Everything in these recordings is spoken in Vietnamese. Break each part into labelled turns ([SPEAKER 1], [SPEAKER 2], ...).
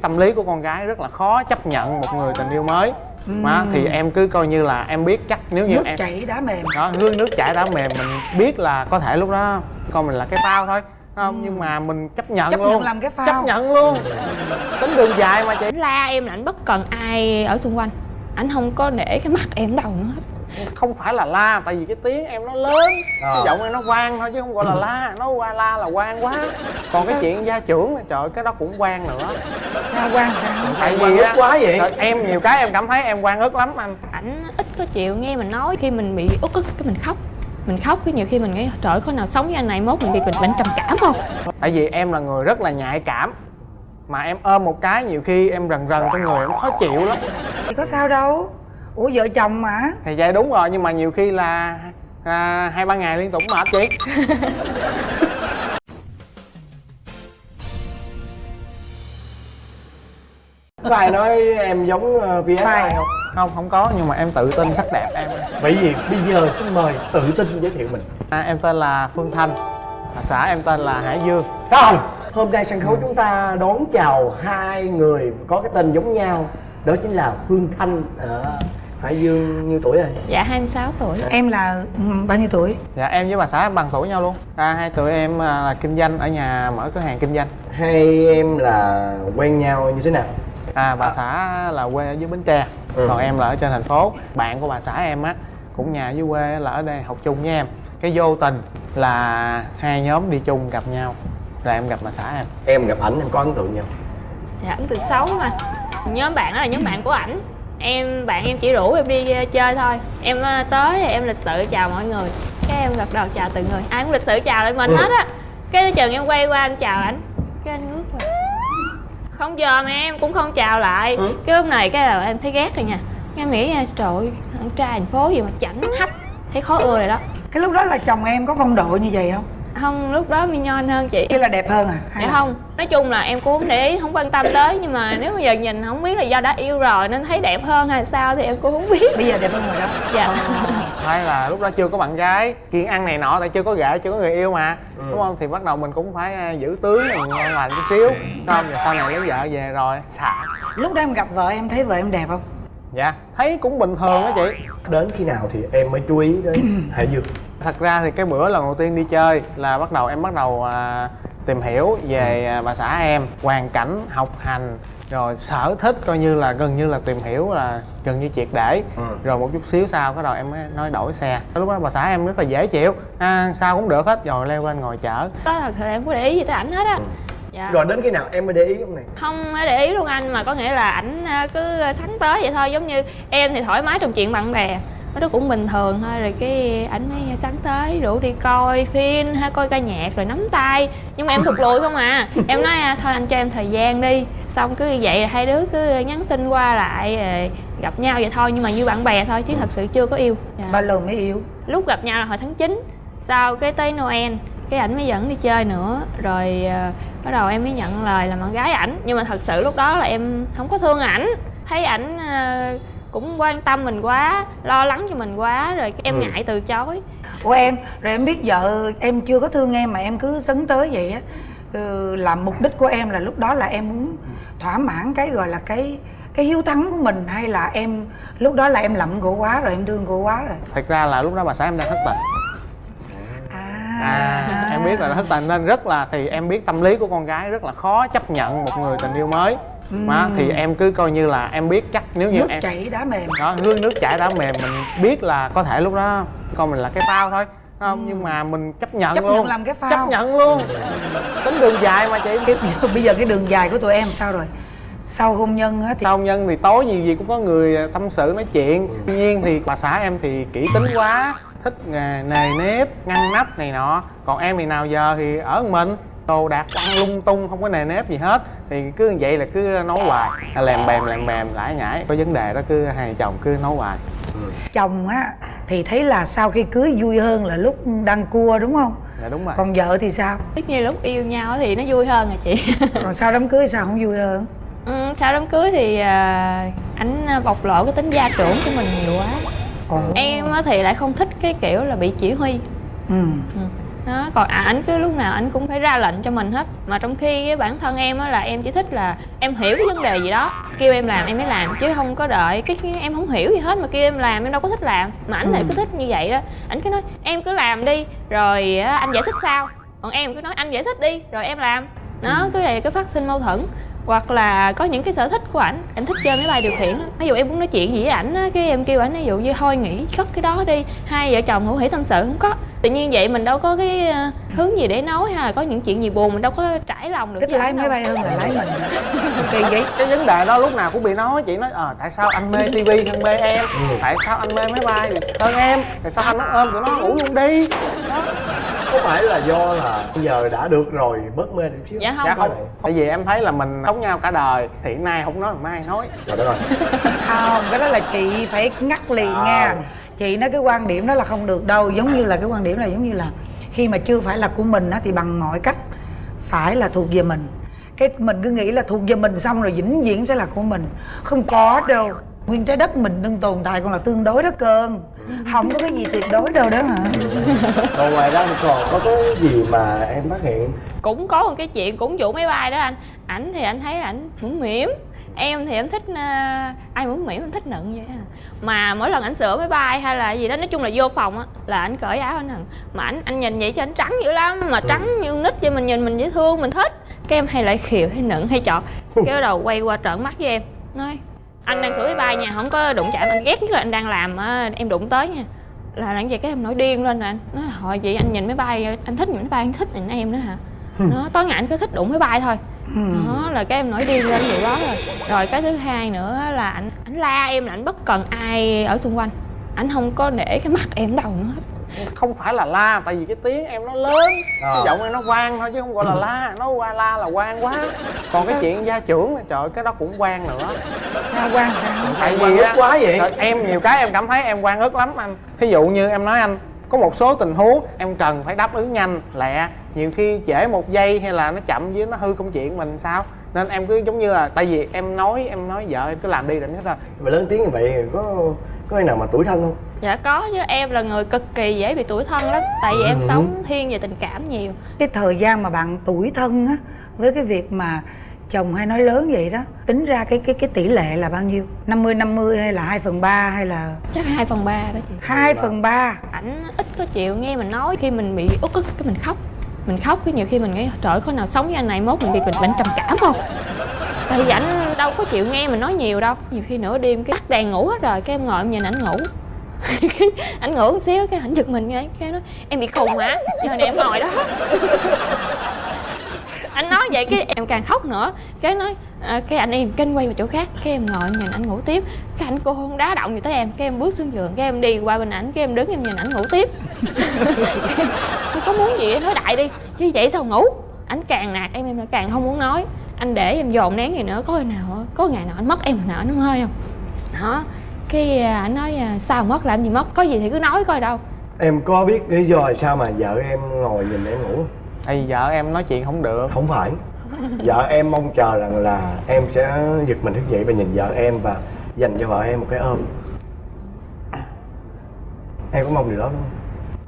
[SPEAKER 1] tâm lý của con gái rất là khó chấp nhận một người tình yêu mới. Đó, thì em cứ coi như là em biết chắc nếu như
[SPEAKER 2] nước
[SPEAKER 1] em
[SPEAKER 2] chảy đá mềm.
[SPEAKER 1] Đó hương nước chảy đã mềm mình biết là có thể lúc đó con mình là cái phao thôi không? Nhưng mà mình chấp nhận
[SPEAKER 2] chấp
[SPEAKER 1] luôn.
[SPEAKER 2] nhận làm cái phao.
[SPEAKER 1] Chấp nhận luôn. Tính đường dài mà chị.
[SPEAKER 3] La em là ảnh bất cần ai ở xung quanh. Ảnh không có để cái mặt em đâu nữa hết
[SPEAKER 1] không phải là la tại vì cái tiếng em nó lớn.
[SPEAKER 4] Ờ.
[SPEAKER 1] cái giọng em nó vang thôi chứ không gọi là la. Nó qua la là quan quá. Còn cái chuyện gia trưởng là trời cái đó cũng quan nữa.
[SPEAKER 2] Sao quan sao?
[SPEAKER 1] Tại
[SPEAKER 4] Quan
[SPEAKER 1] vì
[SPEAKER 4] ức
[SPEAKER 1] á
[SPEAKER 4] quá vậy?
[SPEAKER 1] trời, em nhiều cái em cảm thấy em quan ức lắm anh.
[SPEAKER 3] Ảnh ít có chịu nghe mình nói khi mình bị uất ức cái mình khóc. Mình khóc cái nhiều khi mình nghĩ trời có nào sống với anh này mốt mình bị bệnh bệnh trầm cảm không?
[SPEAKER 1] Tại vì em là người rất là nhạy cảm. Mà em ôm một cái nhiều khi em rần rần trong người em khó chịu lắm.
[SPEAKER 2] Thì có sao đâu ủa vợ chồng mà?
[SPEAKER 1] Thì vậy đúng rồi nhưng mà nhiều khi là à, hai ba ngày liên tục mệt chị.
[SPEAKER 4] Có ai nói em giống uh, PSI
[SPEAKER 2] Sai.
[SPEAKER 4] không?
[SPEAKER 1] Không không có nhưng mà em tự tin sắc đẹp em.
[SPEAKER 4] Vậy vì bây giờ xin mời tự tin giới thiệu mình.
[SPEAKER 1] À, em tên là phương thanh. À, xã em tên là hải dương.
[SPEAKER 4] Không hôm nay sân khấu chúng ta đón chào hai người có cái tên giống nhau. Đó chính là phương thanh ở hải dương nhiêu tuổi rồi?
[SPEAKER 3] Dạ 26 tuổi.
[SPEAKER 2] Em là ừ, bao nhiêu tuổi?
[SPEAKER 1] Dạ em với bà xã em bằng tuổi nhau luôn. À, hai tụi em à, là kinh doanh ở nhà mở cửa hàng kinh doanh.
[SPEAKER 4] Hai em là quen nhau như thế nào?
[SPEAKER 1] À bà xã là quê ở dưới bến tre
[SPEAKER 4] Ừ.
[SPEAKER 1] còn em là ở trên thành phố. Bạn của bà xã em á cũng nhà dưới quê là ở đây học chung với em. Cái vô tình là hai nhóm đi chung gặp nhau là em gặp bà xã em.
[SPEAKER 4] Em gặp ảnh em có ấn tượng nhau
[SPEAKER 3] dạ ấn tượng xấu mà. Nhóm bạn đó là nhóm bạn của ảnh em bạn em chỉ rủ em đi ờ, chơi thôi. Em ờ, tới thì em lịch sự chào mọi người. Cái em gật đầu chào từng người. Ai cũng lịch sự chào lại mình
[SPEAKER 4] Ừ.
[SPEAKER 3] hết á. Cái chừng em quay qua em chào ảnh. Cái anh ngước qua. Không giờ mà em cũng không chào lại.
[SPEAKER 4] Ừ.
[SPEAKER 3] cái lúc này cái là em thấy ghét rồi nha. Em nghĩ nha trời ơi thằng trai thành phố gì mà chảnh hách thấy khó ưa rồi đó.
[SPEAKER 2] Cái lúc đó là chồng em có phong độ như vậy không
[SPEAKER 3] không? Lúc đó mi nhon hơn chị.
[SPEAKER 2] Kia là đẹp hơn à? Hay
[SPEAKER 3] dạ
[SPEAKER 2] là-
[SPEAKER 3] không. nói chung là em cũng không để ý không quan tâm tới nhưng mà nếu bây giờ nhìn không biết là do đã yêu rồi nên thấy đẹp hơn hay sao thì em cũng không biết.
[SPEAKER 2] Bây giờ đẹp hơn rồi đó.
[SPEAKER 3] Dạ.
[SPEAKER 1] Hay là lúc đó chưa có bạn gái kiêng ăn này nọ tại chưa có gã chưa có người yêu mà.
[SPEAKER 4] Ừ.
[SPEAKER 1] đúng không? Thì bắt đầu mình cũng phải à, giữ tướng mình ngon lành chút xíu. Đúng không? Rồi sau này lấy vợ về rồi. Xả.
[SPEAKER 2] Lúc đó em gặp vợ em thấy vợ em đẹp không?
[SPEAKER 1] Dạ. Thấy cũng bình thường á chị.
[SPEAKER 4] Đến khi nào thì em mới chú ý đến hải dương
[SPEAKER 1] thật ra thì cái bữa lần đầu tiên đi chơi là bắt đầu em bắt đầu à, tìm hiểu về à, bà xã em hoàn cảnh học hành rồi sở thích coi như là gần như là tìm hiểu là gần như triệt để.
[SPEAKER 4] Ừ.
[SPEAKER 1] rồi một chút xíu sau cái đầu em mới nói đổi xe. Lúc đó bà xã em rất là dễ chịu. À, sao cũng được hết rồi leo lên ngồi chở.
[SPEAKER 3] Đó thật sự là em có để ý gì tới ảnh hết á. Dạ.
[SPEAKER 4] Rồi đến khi nào em mới để ý ông này?
[SPEAKER 3] Không có để ý luôn anh mà có nghĩa là ảnh à, cứ sắn tới vậy thôi. Giống như em thì thoải mái trong chuyện bạn bè nó cũng bình thường thôi rồi cái ảnh mới sắn tới rủ đi coi phim hay coi ca nhạc rồi nắm tay. Nhưng mà em thụt lùi không à. Em nói à, thôi anh cho em thời gian đi. Xong cứ như vậy là hai đứa cứ nhắn tin qua lại rồi gặp nhau vậy thôi nhưng mà như bạn bè thôi chứ thật sự chưa có yêu. Dạ.
[SPEAKER 2] bao lâu mới yêu.
[SPEAKER 3] Lúc gặp nhau là hồi tháng 9 sau cái tới Noel cái ảnh mới dẫn đi chơi nữa. Rồi ờ, bắt đầu em mới nhận lời làm bạn gái ảnh. Nhưng mà thật sự lúc đó là em không có thương ảnh. Thấy ảnh ờ, cũng quan tâm mình quá lo lắng cho mình quá rồi em
[SPEAKER 4] Ừ.
[SPEAKER 3] ngại từ chối.
[SPEAKER 2] Ủa em, rồi em biết vợ em chưa có thương em mà em cứ sấn tới vậy á. Ừ, là mục đích của em là lúc đó là em muốn thỏa mãn cái gọi là cái cái hiếu thắng của mình hay là em lúc đó là em lậm cô quá rồi em thương cô quá rồi?
[SPEAKER 1] Thật ra là lúc đó bà xã em đang thất tình à. Em biết là nó thất tình nên rất là thì em biết tâm lý của con gái rất là khó chấp nhận một người tình yêu mới. Mà thì em cứ coi như là em biết chắc nếu như
[SPEAKER 2] nước
[SPEAKER 1] em
[SPEAKER 2] chảy đá mềm.
[SPEAKER 1] Đó hương nước chảy đã mềm mình biết là có thể lúc đó con mình là cái phao thôi không? Nhưng mà mình chấp nhận
[SPEAKER 2] Chấp
[SPEAKER 1] luôn.
[SPEAKER 2] nhận làm cái phao.
[SPEAKER 1] chấp nhận luôn. Tính đường dài mà chị.
[SPEAKER 2] Cái, bây giờ cái đường dài của tụi em sao rồi? Sau hôn nhân á thì
[SPEAKER 1] sau hôn nhân thì tối gì gì cũng có người tâm sự nói chuyện. Tuy nhiên thì bà xã em thì kỹ tính quá thích nghề nề nếp ngăn nắp này nọ. Còn em thì nào giờ thì ở mình. Đồ đạc quăng lung tung không có nề nếp gì hết. Thì cứ như vậy là cứ nói hoài. À, lèm bèm lèm bèm lãi nhãi có vấn đề đó cứ hai chồng cứ nói hoài.
[SPEAKER 2] Chồng á thì thấy là sau khi cưới vui hơn là lúc đang cua đúng không?
[SPEAKER 1] Dạ đúng rồi.
[SPEAKER 2] Còn vợ thì sao?
[SPEAKER 3] Tất nhiên lúc yêu nhau thì nó vui hơn à chị.
[SPEAKER 2] Còn sau đám cưới sao không vui hơn?
[SPEAKER 3] Ừ, sau đám cưới thì à, ảnh bộc lộ cái tính gia trưởng của mình nhiều quá
[SPEAKER 2] Ồ.
[SPEAKER 3] em á thì lại không thích cái kiểu là bị chỉ huy.
[SPEAKER 2] Ừ.
[SPEAKER 3] Ừ. đó còn à, ảnh cứ lúc nào ảnh cũng phải ra lệnh cho mình hết. Mà trong khi cái bản thân em á là em chỉ thích là em hiểu cái vấn đề gì đó kêu em làm em mới làm chứ không có đợi cái cái em không hiểu gì hết mà kêu em làm em đâu có thích làm. Mà ảnh lại cứ thích như vậy đó. Ảnh cứ nói em cứ làm đi rồi á, anh giải thích sao? Còn em cứ nói anh giải thích đi rồi em làm. Đó cứ này cứ phát sinh mâu thuẫn hoặc là có những cái sở thích của ảnh ảnh thích chơi máy bay điều khiển á. ví dụ em muốn nói chuyện gì với ảnh á cái em kêu ảnh ví dụ như thôi nghỉ cất cái đó đi. Hai vợ chồng hữu hỉ tâm sự không có. Tự nhiên vậy mình đâu có cái ờ, hướng gì để nói hay là có những chuyện gì buồn mình đâu có trải lòng được
[SPEAKER 2] thích lái máy bay hơn là lái mình. Kỳ vậy?
[SPEAKER 1] Cái vấn đề đó lúc nào cũng bị nói chị nói ờ tại sao anh mê tivi hơn mê em?
[SPEAKER 4] Ừ.
[SPEAKER 1] tại sao anh mê máy bay? Hơn em tại sao anh nó ôm tụi nó ngủ luôn đi
[SPEAKER 4] có phải là do là bây giờ đã được rồi bớt mê chút xíu?
[SPEAKER 3] Dạ không.
[SPEAKER 1] dạ không. Tại vì em thấy là mình sống nhau cả đời. Thì nay không nói mai nói.
[SPEAKER 4] Rồi đó rồi.
[SPEAKER 2] Không cái đó là chị phải ngắt liền
[SPEAKER 4] À.
[SPEAKER 2] nha chị nói cái quan điểm đó là không được đâu. Giống như là cái quan điểm là giống như là khi mà chưa phải là của mình á thì bằng mọi cách phải là thuộc về mình. Cái mình cứ nghĩ là thuộc về mình xong rồi vĩnh viễn sẽ là của mình. Không có đâu. Nguyên trái đất mình đừng tồn tại còn là tương đối đó cơn không có cái gì tuyệt đối đâu đó hả?
[SPEAKER 4] Còn ngoài ra thì còn có cái gì mà em phát hiện?
[SPEAKER 3] Cũng có một cái chuyện cũng vụ máy bay đó anh. Ảnh thì anh thấy là ảnh mũm mỉm em thì em thích ờ, ai mũm mỉm em thích nựng vậy à. mà mỗi lần ảnh sửa máy bay hay là gì đó nói chung là vô phòng á là ảnh cởi áo ảnh nựng. Mà ảnh anh nhìn vậy cho ảnh trắng dữ lắm mà trắng như nít cho mình nhìn mình dễ thương mình thích. Cái em hay lại khiều hay nựng hay chọt. Cái bắt đầu quay qua trợn mắt với em nói anh đang sửa máy bay nha không có đụng chạm anh ghét nhất là anh đang làm á, em đụng tới nha. Là làm vậy cái em nổi điên lên rồi anh nói hồi vậy anh nhìn máy bay anh thích nhìn máy bay anh thích nhìn em nữa hả? Nó tối ngày anh cứ thích đụng máy bay thôi. Đó là cái em nổi điên lên vậy đó rồi. Rồi cái thứ hai nữa là anh anh la em là anh bất cần ai ở xung quanh. Anh không có để cái mắt em đầu nữa hết
[SPEAKER 1] không phải là la tại vì cái tiếng em nó lớn.
[SPEAKER 4] Ờ.
[SPEAKER 1] cái giọng em nó vang thôi chứ không gọi là la. Nó qua la là quan quá. Còn cái chuyện gia trưởng là trời cái đó cũng quan nữa.
[SPEAKER 2] Sao quan sao?
[SPEAKER 1] Tại vì á,
[SPEAKER 4] quá vậy?
[SPEAKER 1] trời, em nhiều cái em cảm thấy em quan ức lắm anh. Thí dụ như em nói anh có một số tình huống em cần phải đáp ứng nhanh lẹ. Nhiều khi trễ một giây hay là nó chậm với nó hư công chuyện mình sao? Nên em cứ giống như là tại vì em nói em nói vợ em cứ làm đi rồi hết rồi
[SPEAKER 4] mà lớn tiếng như vậy có có ai nào mà tuổi thân không?
[SPEAKER 3] Dạ có chứ. Em là người cực kỳ dễ bị tủi thân lắm. Tại vì em
[SPEAKER 4] Ừ.
[SPEAKER 3] sống thiên về tình cảm nhiều.
[SPEAKER 2] Cái thời gian mà bạn tuổi thân á với cái việc mà chồng hay nói lớn vậy đó tính ra cái cái cái tỷ lệ là bao nhiêu? 50 50 hay là 2 phần 3 hay là
[SPEAKER 3] chắc hai phần ba đó chị.
[SPEAKER 2] 2 phần 3
[SPEAKER 3] ảnh ít có chịu nghe mình nói khi mình bị uất ức cái mình khóc. Mình khóc cái nhiều khi mình nghĩ trời có nào sống với anh này mốt mình bị bệnh bệnh trầm cảm không? Tại vì ảnh đâu có chịu nghe mình nói nhiều đâu. Nhiều khi nửa đêm cái tắt đèn ngủ hết rồi cái em ngồi em nhìn ảnh ngủ. Ảnh ngủ một xíu cái ảnh giật mình cái cái nói em bị khùng hả? Giờ này em ngồi đó. Anh nói vậy cái em càng khóc nữa. Cái nói à, cái anh im kênh quay vào chỗ khác. Cái em ngồi em nhìn ảnh ngủ tiếp. Cái ảnh cô không đá động gì tới em. Cái em bước xuống giường cái em đi qua bên ảnh cái em đứng em nhìn ảnh ngủ tiếp. Tôi có muốn gì em nói đại đi chứ vậy sao ngủ? Ảnh càng nạt em em lại càng không muốn nói anh để em dồn nén gì nữa có ngày nào á, có ngày nào anh mất em hồi nào anh không hơi không? Đó cái à, ảnh nói à, sao mất làm gì mất có gì thì cứ nói coi đâu.
[SPEAKER 4] Em có biết lý do là sao mà vợ em ngồi nhìn em ngủ?
[SPEAKER 1] Vì vợ em nói chuyện không được.
[SPEAKER 4] Không phải. Vợ em mong chờ rằng là em sẽ giật mình thức dậy và nhìn vợ em và dành cho vợ em một cái ôm. Em có mong điều đó đúng không?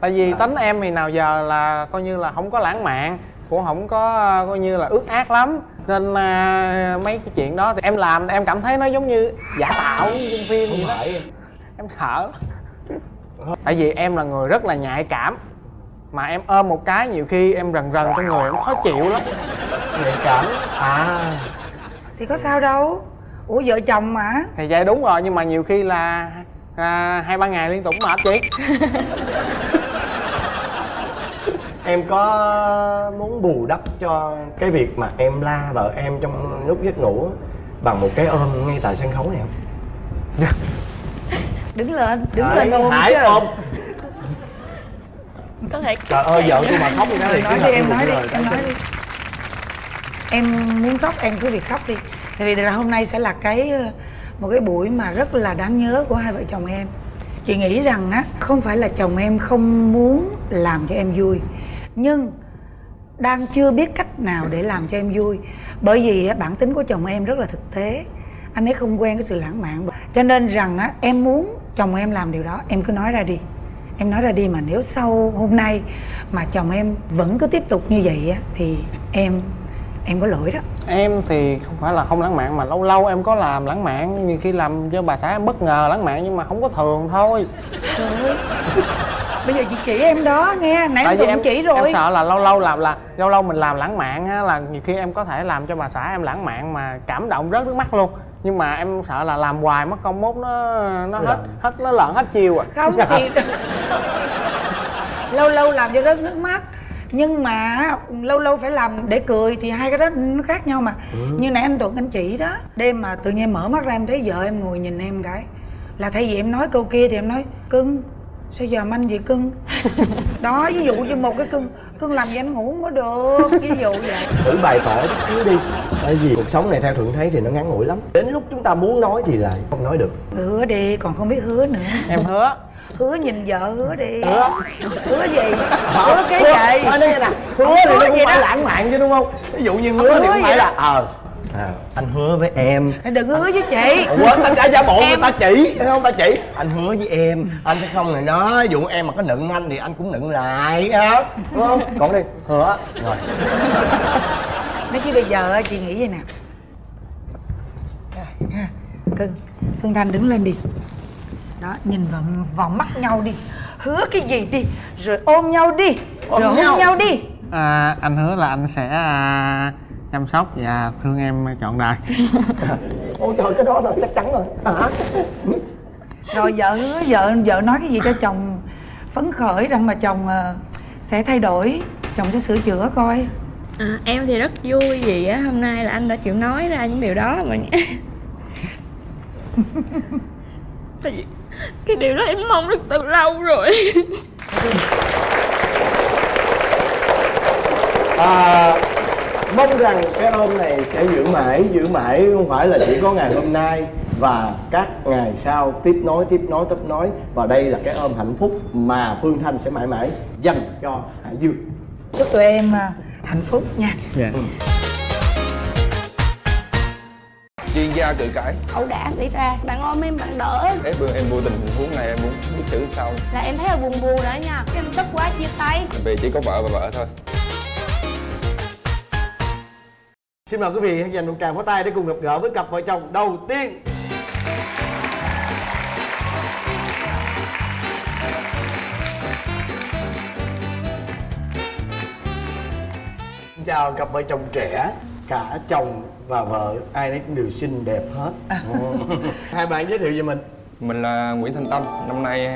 [SPEAKER 1] Tại vì tính em thì nào giờ là coi như là không có lãng mạn cũng không có ờ, coi như là ước ác lắm nên mà mấy cái chuyện đó thì em làm em cảm thấy nó giống như giả tạo như trong phim vậy đó. em sợ. Tại vì em là người rất là nhạy cảm mà em ôm một cái nhiều khi em rần rần trong người em khó chịu lắm.
[SPEAKER 4] Nhạy cảm. À.
[SPEAKER 2] Thì có sao đâu. Ủa vợ chồng mà.
[SPEAKER 1] Thì vậy đúng rồi nhưng mà nhiều khi là à, hai ba ngày liên tục mệt chị
[SPEAKER 4] em có muốn bù đắp cho cái việc mà em la vợ em trong lúc giấc ngủ bằng một cái ôm ngay tại sân khấu này không?
[SPEAKER 2] Đứng lên đứng
[SPEAKER 4] Đấy,
[SPEAKER 2] lên ôm chứ.
[SPEAKER 4] ôm
[SPEAKER 3] có thể
[SPEAKER 4] trời ơi vợ tôi mà khóc như thế thì
[SPEAKER 2] nói đi em nói đi em nói đi. Em muốn khóc em cứ việc khóc đi. Tại vì là hôm nay sẽ là cái ờ, một cái buổi mà rất là đáng nhớ của hai vợ chồng em. Chị nghĩ rằng á không phải là chồng em không muốn làm cho em vui nhưng đang chưa biết cách nào để làm cho em vui. Bởi vì bản tính của chồng em rất là thực tế. Anh ấy không quen cái sự lãng mạn. Cho nên rằng á em muốn chồng em làm điều đó em cứ nói ra đi. Em nói ra đi mà nếu sau hôm nay mà chồng em vẫn cứ tiếp tục như vậy á thì em em có lỗi đó.
[SPEAKER 1] Em thì không phải là không lãng mạn mà lâu lâu em có làm lãng mạn. Nhiều khi làm cho bà xã em bất ngờ lãng mạn nhưng mà không có thường thôi
[SPEAKER 2] bây giờ chị chỉ em đó nghe nãy em
[SPEAKER 1] vì
[SPEAKER 2] tưởng chỉ rồi.
[SPEAKER 1] em sợ là lâu lâu làm là lâu lâu mình làm lãng mạn á là nhiều khi em có thể làm cho bà xã em lãng mạn mà cảm động rớt nước mắt luôn. Nhưng mà em sợ là làm hoài mất công mốt nó nó hết hết nó lợn hết chiều à.
[SPEAKER 2] Không chị lâu lâu làm cho rớt nước mắt. Nhưng mà lâu lâu phải làm để cười thì hai cái đó nó khác nhau mà.
[SPEAKER 4] Ừ.
[SPEAKER 2] như nãy anh tuấn anh chỉ đó đêm mà tự nhiên mở mắt ra em thấy vợ em ngồi nhìn em cái. Là thay vì em nói câu kia thì em nói cưng sao giờ anh vậy cưng? Đó ví dụ như một cái cưng cưng làm gì anh ngủ không có được ví dụ vậy.
[SPEAKER 4] Thử bày tỏ chút xíu đi. Tại vì cuộc sống này theo thuận thấy thì nó ngắn ngủi lắm. Đến lúc chúng ta muốn nói thì lại không nói được.
[SPEAKER 2] Hứa đi còn không biết hứa nữa.
[SPEAKER 1] Em hứa.
[SPEAKER 2] Hứa nhìn vợ hứa đi.
[SPEAKER 1] Hứa.
[SPEAKER 2] hứa gì? Hứa cái gì?
[SPEAKER 4] Nói đây nè. Hứa nó
[SPEAKER 2] hứa
[SPEAKER 4] cũng
[SPEAKER 2] gì
[SPEAKER 4] phải
[SPEAKER 2] đó.
[SPEAKER 4] lãng mạn chứ đúng không? Ví dụ như hứa
[SPEAKER 2] Không
[SPEAKER 4] thì
[SPEAKER 2] hứa
[SPEAKER 4] cũng
[SPEAKER 2] gì
[SPEAKER 4] phải
[SPEAKER 2] đó.
[SPEAKER 4] là ờ à, anh hứa với em.
[SPEAKER 2] Đừng hứa với chị.
[SPEAKER 4] Ủa, ta trả giả bộ
[SPEAKER 2] Em-
[SPEAKER 4] người ta chỉ thấy không ta chỉ anh hứa với em anh sẽ không này đó dụ em mà có nựng anh thì anh cũng nựng lại á đúng không? Còn đi. Hứa. Rồi.
[SPEAKER 2] Nói chứ bây giờ chị nghĩ vậy nè. Rồi, ha. cưng phương thanh đứng lên đi. Đó nhìn vào vào mắt nhau đi. Hứa cái gì đi rồi ôm nhau đi.
[SPEAKER 4] Ôm
[SPEAKER 2] rồi
[SPEAKER 4] nhau.
[SPEAKER 2] hôn nhau đi.
[SPEAKER 1] À, anh hứa là anh sẽ à, chăm sóc và thương em trọn đời.
[SPEAKER 4] Ôi trời cái đó là chắc chắn rồi. Hả
[SPEAKER 2] rồi vợ hứa vợ vợ nói cái gì cho chồng phấn khởi rằng mà chồng ờ, sẽ thay đổi chồng sẽ sửa chữa coi.
[SPEAKER 3] À, em thì rất vui vì á hôm nay là anh đã chịu nói ra những điều đó mà tại vì cái điều đó em mong được từ lâu rồi.
[SPEAKER 4] À, mong rằng cái ôm này sẽ giữ mãi giữ mãi không phải là chỉ có ngày hôm nay và các ngày sau. Tiếp nối tiếp nối tiếp nối. Và đây là cái ôm hạnh phúc mà phương thanh sẽ mãi mãi dành cho hải dương.
[SPEAKER 2] Chúc tụi em ờ, hạnh phúc nha.
[SPEAKER 1] Dạ.
[SPEAKER 5] Chuyên gia cự cãi.
[SPEAKER 6] Ẩu đả xảy ra. Bạn ôm em bạn đỡ.
[SPEAKER 5] Em vừa em vô tình tình huống này em muốn biết xử sao?
[SPEAKER 6] Là em thấy là buồn buồn đó nha. Cái em tức quá chia tay.
[SPEAKER 5] Vì chỉ có vợ và vợ thôi
[SPEAKER 4] xin mời quý vị hãy dành một tràng pháo tay để cùng gặp gỡ với cặp vợ chồng đầu tiên. Xin chào cặp vợ chồng trẻ cả chồng và vợ ai nấy cũng đều xinh đẹp hết. Ừ. hai bạn giới thiệu về mình.
[SPEAKER 5] Mình là Nguyễn Thanh Tâm năm nay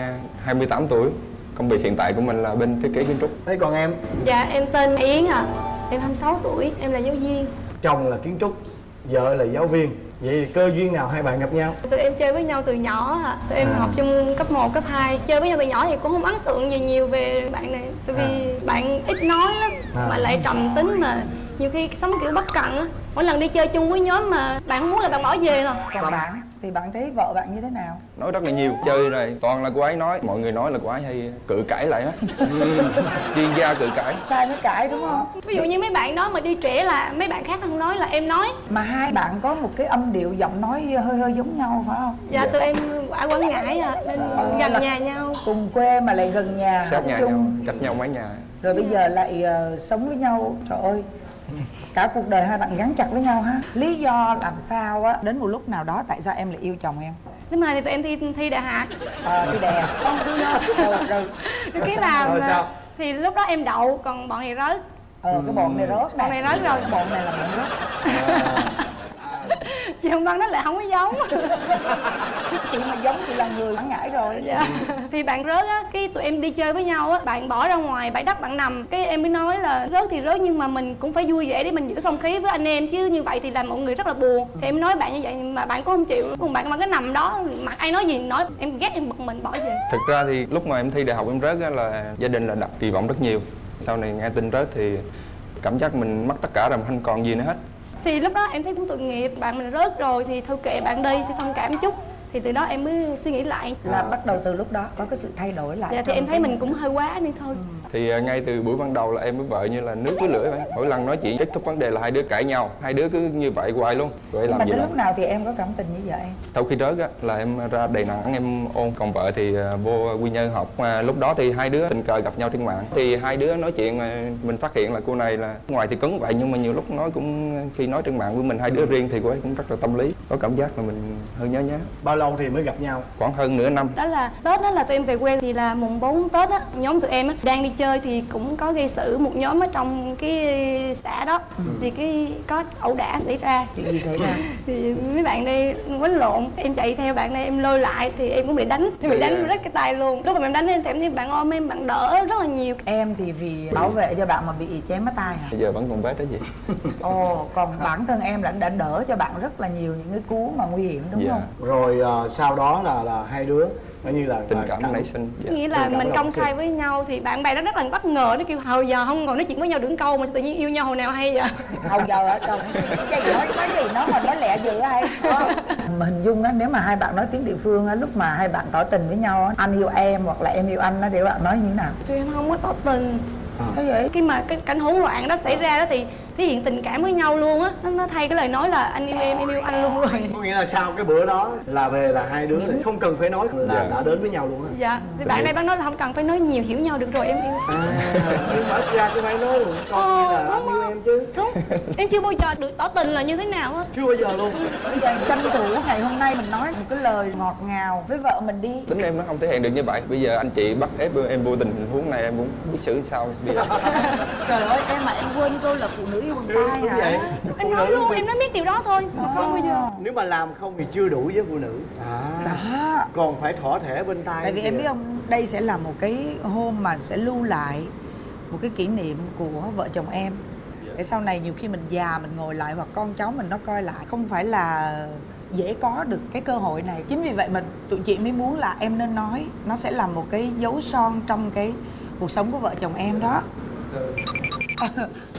[SPEAKER 5] 28 tuổi. Công việc hiện tại của mình là bên thiết kế kiến trúc.
[SPEAKER 4] Thế còn em?
[SPEAKER 6] Dạ em tên yến à em 26 tuổi em là giáo viên
[SPEAKER 4] chồng là kiến trúc vợ là giáo viên. Vậy cơ duyên nào hai bạn gặp nhau?
[SPEAKER 6] Tụi em chơi với nhau từ nhỏ à tụi em
[SPEAKER 4] À.
[SPEAKER 6] học chung cấp 1, cấp 2 chơi với nhau từ nhỏ thì cũng không ấn tượng gì nhiều về bạn này. Tại vì bạn ít nói lắm
[SPEAKER 4] À.
[SPEAKER 6] mà lại trầm tính mà nhiều khi sống kiểu bất cẩn á mỗi lần đi chơi chung với nhóm mà bạn không muốn là bạn bỏ về rồi.
[SPEAKER 2] Còn bạn thì bạn thấy vợ bạn như thế nào?
[SPEAKER 5] Nói rất là nhiều chơi này toàn là cô ấy nói. Mọi người nói là cô ấy hay cự cãi lại đó chuyên gia cự cãi.
[SPEAKER 2] Sai mới cãi đúng không?
[SPEAKER 6] Ví dụ như mấy bạn đó mà đi trễ là mấy bạn khác không nói là em nói.
[SPEAKER 2] Mà hai bạn có một cái âm điệu giọng nói hơi hơi giống nhau phải không?
[SPEAKER 6] Dạ tụi em ở quảng ngãi à nên gần nhà nhau.
[SPEAKER 2] Cùng quê mà lại gần nhà
[SPEAKER 5] sát nhà nhau
[SPEAKER 2] chung
[SPEAKER 5] cách nhau mấy nhà
[SPEAKER 2] rồi bây giờ lại ờ, sống với nhau trời ơi cả cuộc đời hai bạn gắn chặt với nhau ha. Lý do làm sao á đến một lúc nào đó tại sao em lại yêu chồng em?
[SPEAKER 6] Lúc mà thì tụi em thi thi đại học.
[SPEAKER 2] À, thì đè không cứ nhớ rồi, rồi
[SPEAKER 6] rồi cái là
[SPEAKER 4] Rồi sao?
[SPEAKER 6] thì lúc đó em đậu còn bọn này rớt.
[SPEAKER 2] Ờ cái bọn này rớt
[SPEAKER 6] Bọn này rớt rồi.
[SPEAKER 2] cái bọn này là bọn rớt
[SPEAKER 6] chị không văn nó lại không có giống.
[SPEAKER 2] Chị mà giống chị là người bán ngãi rồi.
[SPEAKER 6] Dạ. Thì bạn rớt á cái tụi em đi chơi với nhau á bạn bỏ ra ngoài bãi đất bạn nằm. Cái em mới nói là rớt thì rớt nhưng mà mình cũng phải vui vẻ để mình giữ không khí với anh em. Chứ như vậy thì làm mọi người rất là buồn. Thì em nói bạn như vậy mà bạn cũng không chịu. Cùng bạn bạn cứ nằm đó mặc ai nói gì nói. Em ghét em bực mình bỏ về.
[SPEAKER 5] Thực ra thì lúc mà em thi đại học em rớt á là gia đình là đặt kỳ vọng rất nhiều. Sau này nghe tin rớt thì cảm giác mình mất tất cả rồi không còn gì nữa hết
[SPEAKER 6] thì lúc đó em thấy cũng tội nghiệp, bạn mình rớt rồi thì thôi kệ bạn đi, thì thông cảm chút thì từ đó em mới suy nghĩ lại.
[SPEAKER 2] Là bắt đầu từ lúc đó có cái sự thay đổi lại
[SPEAKER 6] dạ thì em thấy mình cũng hơi quá nên thôi.
[SPEAKER 5] Thì à, ngay từ buổi ban đầu là em với vợ như là nước với lửa vậy. Mỗi lần nói chuyện kết thúc vấn đề là hai đứa cãi nhau. Hai đứa cứ như vậy hoài luôn. Vậy
[SPEAKER 2] nhưng
[SPEAKER 5] làm
[SPEAKER 2] mà
[SPEAKER 5] gì
[SPEAKER 2] đến lúc nào thì em có cảm tình với vợ em
[SPEAKER 5] sau khi á là em ra đầy nẵng em ôn còn vợ thì à, vô quy nhơn học. Mà lúc đó thì hai đứa tình cờ gặp nhau trên mạng. Thì hai đứa nói chuyện mà mình phát hiện là cô này là ngoài thì cứng vậy. Nhưng mà nhiều lúc nói cũng khi nói trên mạng với mình hai đứa riêng thì cô ấy cũng rất là tâm lý có cảm giác là mình hơi nhớ nhớ.
[SPEAKER 4] Bao lâu thì mới gặp nhau?
[SPEAKER 5] Khoảng hơn nửa năm.
[SPEAKER 6] Đó là tết đó là tụi em về quê thì là mùng 4 tết á nhóm tụi em á đang đi chơi thì cũng có gây sự một nhóm ở trong cái xã đó. Thì cái có ẩu đả xảy ra.
[SPEAKER 2] Chuyện gì xảy ra?
[SPEAKER 6] Thì mấy bạn đây quánh lộn em chạy theo bạn này em lôi lại thì em cũng bị đánh. Em bị đánh rách cái tay luôn. Lúc mà em đánh em thì em thấy bạn ôm em bạn đỡ rất là nhiều.
[SPEAKER 2] Em thì vì bảo vệ cho bạn mà bị chém mất tay hả?
[SPEAKER 5] Bây giờ vẫn còn vết đó gì
[SPEAKER 2] ồ còn bản thân em đã, đã đỡ cho bạn rất là nhiều những cái cú mà nguy hiểm đúng
[SPEAKER 5] Dạ.
[SPEAKER 2] không?
[SPEAKER 4] Rồi ờ, sau đó là là hai đứa coi như là
[SPEAKER 5] tình cảm nảy sinh dạ.
[SPEAKER 6] nghĩa là mình công khai với nhau thì bạn bè nó rất là bất ngờ nó kêu hồi giờ không còn nói chuyện với nhau đường câu mà sao tự nhiên yêu nhau hồi nào hay vậy?
[SPEAKER 2] Hầu giờ ở trong cái gì nói nói gì nó mà nói lẹ dữ hay mà hình dung á nếu mà hai bạn nói tiếng địa phương á lúc mà hai bạn tỏ tình với nhau á anh yêu em hoặc là em yêu anh á thì bạn nói như thế nào?
[SPEAKER 6] Tụi em không có tỏ tình.
[SPEAKER 2] Sao vậy?
[SPEAKER 6] Khi mà cái cảnh hỗn loạn đó xảy ra đó thì thể hiện tình cảm với nhau luôn á. Nó, nó thay cái lời nói là anh yêu em em yêu anh luôn rồi.
[SPEAKER 4] Có nghĩa là sau cái bữa đó là về là hai đứa là không cần phải nói là
[SPEAKER 5] Dạ.
[SPEAKER 4] đã đến với nhau luôn á.
[SPEAKER 6] Dạ. Thì bạn này bác nói là không cần phải nói nhiều hiểu nhau được rồi em yêu.
[SPEAKER 4] À nhưng mà ít ra cũng phải nói con như là
[SPEAKER 6] Ờ,
[SPEAKER 4] anh yêu em chứ.
[SPEAKER 6] đúng. Em chưa bao giờ được tỏ tình là như thế nào á.
[SPEAKER 4] Chưa bao giờ luôn.
[SPEAKER 2] Bây giờ tranh thủ ngày hôm nay mình nói một cái lời ngọt ngào với vợ mình đi.
[SPEAKER 5] Tính em nó không thể hiện được như vậy. Bây giờ anh chị bắt ép em vô tình tình huống này em cũng biết xử sao bây giờ
[SPEAKER 2] trời ơi em mà em quên câu là phụ nữ bằng tay hả?
[SPEAKER 4] vậy?
[SPEAKER 6] Em nói luôn em nói biết điều đó thôi. Mà không bao giờ.
[SPEAKER 4] Nếu mà làm không thì chưa đủ với phụ nữ. À.
[SPEAKER 2] Đó.
[SPEAKER 4] Còn phải thỏa thể bên tay
[SPEAKER 2] tại vì em biết không đây sẽ là một cái hôm mà sẽ lưu lại một cái kỷ niệm của vợ chồng em. Để sau này nhiều khi mình già mình ngồi lại hoặc con cháu mình nó coi lại không phải là dễ có được cái cơ hội này. Chính vì vậy mà tụi chị mới muốn là em nên nói nó sẽ là một cái dấu son trong cái cuộc sống của vợ chồng em đó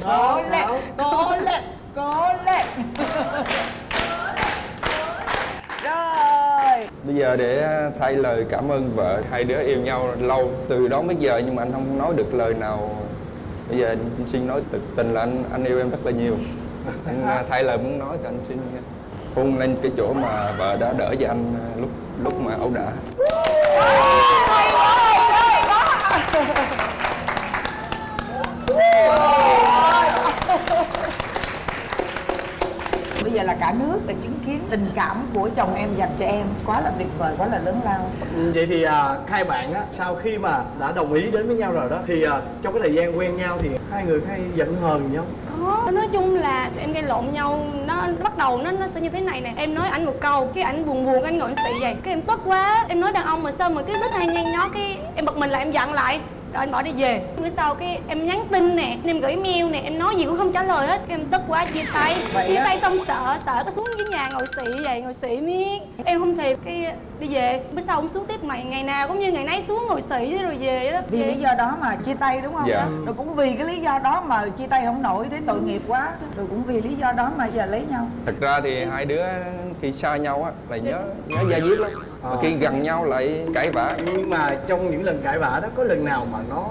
[SPEAKER 2] cố lên cố lên cố lên rồi.
[SPEAKER 5] Bây giờ để thay lời cảm ơn vợ hai đứa yêu nhau lâu từ đó tới giờ nhưng mà anh không nói được lời nào. Bây giờ anh xin nói thực tình là anh anh yêu em rất là nhiều. Anh à, thay lời muốn nói thì anh xin hôn lên cái chỗ mà vợ đã đỡ cho anh à, lúc lúc mà ẩu đả
[SPEAKER 2] bây giờ là cả nước để chứng kiến tình cảm của chồng em dành cho em. Quá là tuyệt vời quá là lớn lao.
[SPEAKER 4] Ừ, vậy thì à, hai bạn á sau khi mà đã đồng ý đến với nhau rồi đó thì à, trong cái thời gian quen nhau thì hai người hay giận hờn nhau
[SPEAKER 6] có. Nói chung là tụi em gây lộn nhau nó bắt đầu nó nó sẽ như thế này nè. Em nói ảnh một câu cái ảnh buồn buồn anh ngồi xị vậy. Cái em tức quá. Em nói đàn ông mà sao mà cứ thích hay nhăn nhó cái em bật mình lại em giận lại rồi anh bỏ đi về. Bữa sau cái em nhắn tin nè em gửi mail nè em nói gì cũng không trả lời hết. Em tức quá chia tay.
[SPEAKER 2] Vậy
[SPEAKER 6] chia
[SPEAKER 2] á?
[SPEAKER 6] tay xong sợ sợ có xuống dưới nhà ngồi xị vậy ngồi xị miết. Em không thèm cái đi về. Bữa sau ông xuống tiếp mày ngày nào cũng như ngày nấy xuống ngồi xị rồi về vậy đó
[SPEAKER 2] vì lý do đó mà chia tay đúng không?
[SPEAKER 5] Dạ.
[SPEAKER 2] rồi cũng vì cái lý do đó mà chia tay không nổi thấy tội nghiệp quá. Rồi cũng vì lý do đó mà giờ lấy nhau.
[SPEAKER 5] Thật ra thì hai đứa khi xa nhau á là nhớ nhớ da diết lắm. Mà khi gần nhau lại cãi vã.
[SPEAKER 4] Nhưng mà trong những lần cãi vã đó có lần nào mà nó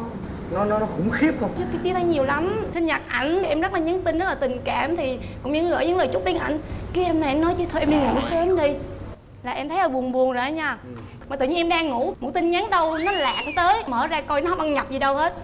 [SPEAKER 4] nó nó, nó khủng khiếp không?
[SPEAKER 6] Chứ chia tay nhiều lắm. Sinh nhật ảnh thì em rất là nhắn tin rất là tình cảm thì cũng những gửi những lời chúc đến ảnh. Cái em này em nói chứ thôi em đi ngủ sớm đi là em thấy là buồn buồn rồi đó nha. Mà tự nhiên em đang ngủ một tin nhắn đâu nó lạc tới mở ra coi nó không ăn nhập gì đâu hết.